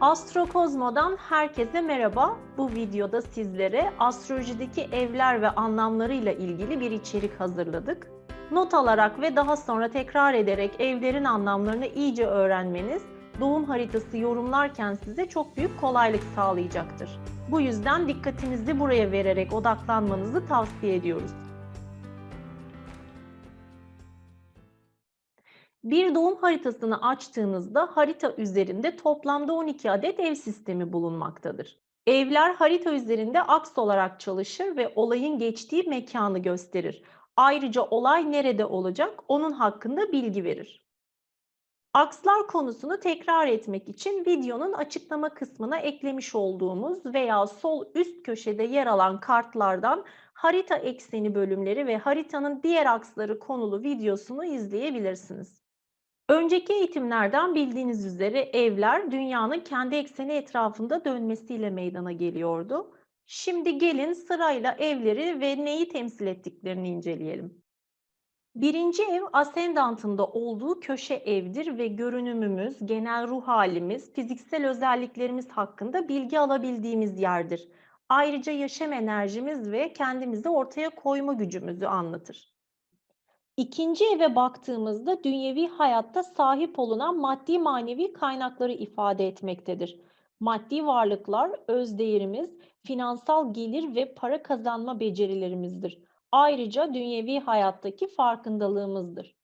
Astrokozmo'dan herkese merhaba. Bu videoda sizlere astrolojideki evler ve anlamlarıyla ilgili bir içerik hazırladık. Not alarak ve daha sonra tekrar ederek evlerin anlamlarını iyice öğrenmeniz doğum haritası yorumlarken size çok büyük kolaylık sağlayacaktır. Bu yüzden dikkatinizi buraya vererek odaklanmanızı tavsiye ediyoruz. Bir doğum haritasını açtığınızda harita üzerinde toplamda 12 adet ev sistemi bulunmaktadır. Evler harita üzerinde aks olarak çalışır ve olayın geçtiği mekanı gösterir. Ayrıca olay nerede olacak onun hakkında bilgi verir. Akslar konusunu tekrar etmek için videonun açıklama kısmına eklemiş olduğumuz veya sol üst köşede yer alan kartlardan harita ekseni bölümleri ve haritanın diğer aksları konulu videosunu izleyebilirsiniz. Önceki eğitimlerden bildiğiniz üzere evler dünyanın kendi ekseni etrafında dönmesiyle meydana geliyordu. Şimdi gelin sırayla evleri ve neyi temsil ettiklerini inceleyelim. Birinci ev ascendantında olduğu köşe evdir ve görünümümüz, genel ruh halimiz, fiziksel özelliklerimiz hakkında bilgi alabildiğimiz yerdir. Ayrıca yaşam enerjimiz ve kendimizi ortaya koyma gücümüzü anlatır. İkinci eve baktığımızda dünyevi hayatta sahip olunan maddi manevi kaynakları ifade etmektedir. Maddi varlıklar, öz değerimiz, finansal gelir ve para kazanma becerilerimizdir. Ayrıca dünyevi hayattaki farkındalığımızdır.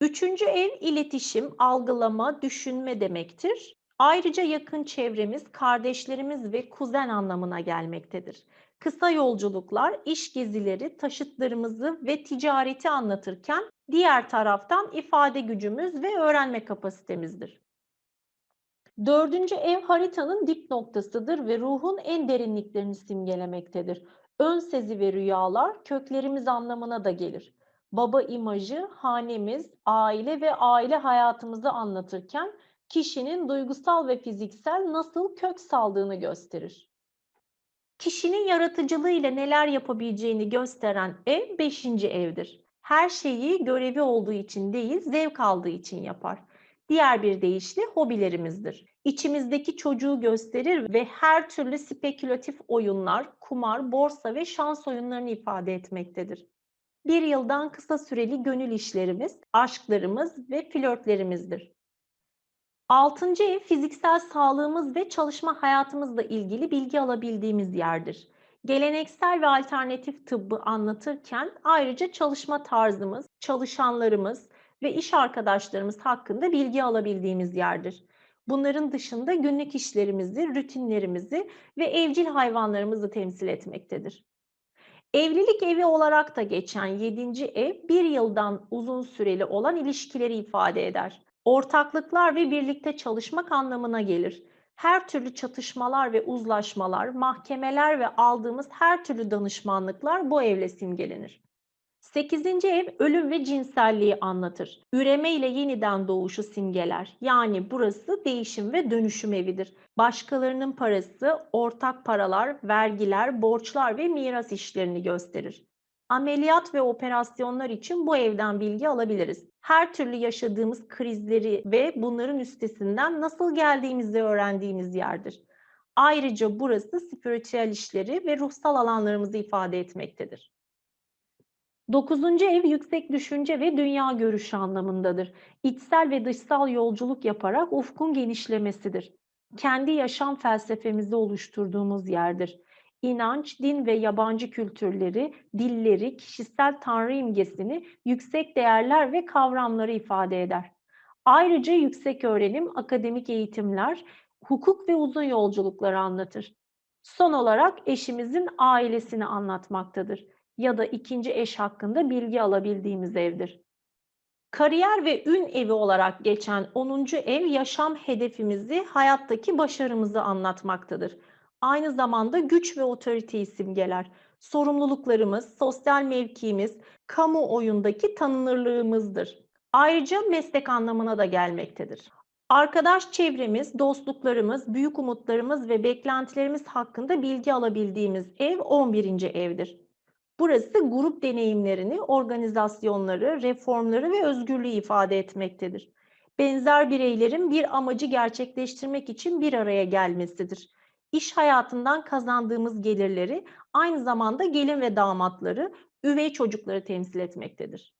Üçüncü ev iletişim, algılama, düşünme demektir. Ayrıca yakın çevremiz, kardeşlerimiz ve kuzen anlamına gelmektedir. Kısa yolculuklar, iş gezileri, taşıtlarımızı ve ticareti anlatırken diğer taraftan ifade gücümüz ve öğrenme kapasitemizdir. Dördüncü ev haritanın dip noktasıdır ve ruhun en derinliklerini simgelemektedir. Ön sezi ve rüyalar köklerimiz anlamına da gelir. Baba imajı, hanemiz, aile ve aile hayatımızı anlatırken kişinin duygusal ve fiziksel nasıl kök saldığını gösterir. Kişinin yaratıcılığı ile neler yapabileceğini gösteren ev 5. evdir. Her şeyi görevi olduğu için değil, zevk aldığı için yapar. Diğer bir deyişle hobilerimizdir. İçimizdeki çocuğu gösterir ve her türlü spekülatif oyunlar, kumar, borsa ve şans oyunlarını ifade etmektedir. Bir yıldan kısa süreli gönül işlerimiz, aşklarımız ve flörtlerimizdir. Altıncı ev fiziksel sağlığımız ve çalışma hayatımızla ilgili bilgi alabildiğimiz yerdir. Geleneksel ve alternatif tıbbı anlatırken ayrıca çalışma tarzımız, çalışanlarımız ve iş arkadaşlarımız hakkında bilgi alabildiğimiz yerdir. Bunların dışında günlük işlerimizi, rutinlerimizi ve evcil hayvanlarımızı temsil etmektedir. Evlilik evi olarak da geçen 7. ev bir yıldan uzun süreli olan ilişkileri ifade eder ortaklıklar ve birlikte çalışmak anlamına gelir. Her türlü çatışmalar ve uzlaşmalar, mahkemeler ve aldığımız her türlü danışmanlıklar bu evle simgelenir. 8. ev ölüm ve cinselliği anlatır. Üreme ile yeniden doğuşu simgeler. Yani burası değişim ve dönüşüm evidir. Başkalarının parası, ortak paralar, vergiler, borçlar ve miras işlerini gösterir ameliyat ve operasyonlar için bu evden bilgi alabiliriz. Her türlü yaşadığımız krizleri ve bunların üstesinden nasıl geldiğimizi öğrendiğimiz yerdir. Ayrıca burası spiritüel işleri ve ruhsal alanlarımızı ifade etmektedir. Dokuzuncu ev yüksek düşünce ve dünya görüşü anlamındadır. İçsel ve dışsal yolculuk yaparak ufkun genişlemesidir. Kendi yaşam felsefemizi oluşturduğumuz yerdir inanç, din ve yabancı kültürleri, dilleri, kişisel tanrı imgesini, yüksek değerler ve kavramları ifade eder. Ayrıca yüksek öğrenim, akademik eğitimler, hukuk ve uzun yolculukları anlatır. Son olarak eşimizin ailesini anlatmaktadır ya da ikinci eş hakkında bilgi alabildiğimiz evdir. Kariyer ve ün evi olarak geçen 10. ev yaşam hedefimizi, hayattaki başarımızı anlatmaktadır aynı zamanda güç ve otoriteyi simgeler. Sorumluluklarımız, sosyal mevkiimiz, kamuoyundaki tanınırlığımızdır. Ayrıca meslek anlamına da gelmektedir. Arkadaş çevremiz, dostluklarımız, büyük umutlarımız ve beklentilerimiz hakkında bilgi alabildiğimiz ev 11. evdir. Burası grup deneyimlerini, organizasyonları, reformları ve özgürlüğü ifade etmektedir. benzer bireylerin bir amacı gerçekleştirmek için bir araya gelmesidir. İş hayatından kazandığımız gelirleri aynı zamanda gelin ve damatları, üvey çocukları temsil etmektedir.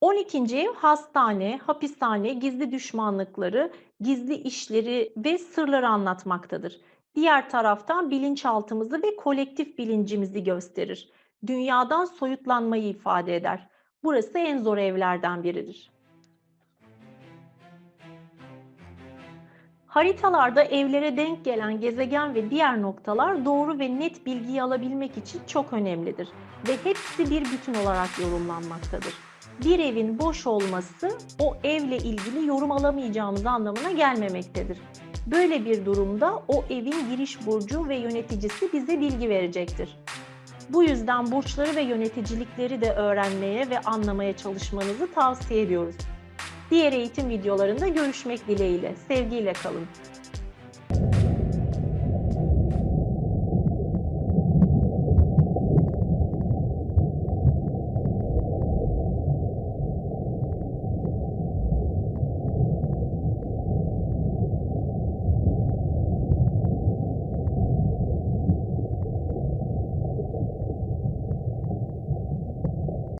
12. ev hastane, hapishane, gizli düşmanlıkları, gizli işleri ve sırları anlatmaktadır. Diğer taraftan bilinçaltımızı ve kolektif bilincimizi gösterir. Dünyadan soyutlanmayı ifade eder. Burası en zor evlerden biridir. Haritalarda evlere denk gelen gezegen ve diğer noktalar doğru ve net bilgiyi alabilmek için çok önemlidir ve hepsi bir bütün olarak yorumlanmaktadır. Bir evin boş olması o evle ilgili yorum alamayacağımız anlamına gelmemektedir. Böyle bir durumda o evin giriş burcu ve yöneticisi bize bilgi verecektir. Bu yüzden burçları ve yöneticilikleri de öğrenmeye ve anlamaya çalışmanızı tavsiye ediyoruz. Diğer eğitim videolarında görüşmek dileğiyle. Sevgiyle kalın.